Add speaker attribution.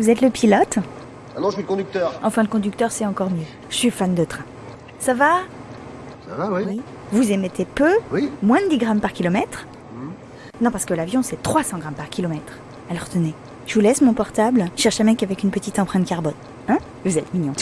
Speaker 1: Vous êtes le pilote
Speaker 2: Ah non, je suis le conducteur.
Speaker 1: Enfin, le conducteur, c'est encore mieux. Je suis fan de train. Ça va
Speaker 2: Ça va, oui
Speaker 1: Vous émettez peu
Speaker 2: Oui
Speaker 1: Moins de 10 grammes par kilomètre
Speaker 2: mhm.
Speaker 1: Non, parce que l'avion, c'est 300 grammes par kilomètre. Alors tenez, je vous laisse mon portable. Je cherche un mec avec une petite empreinte carbone. Hein? Vous êtes mignon.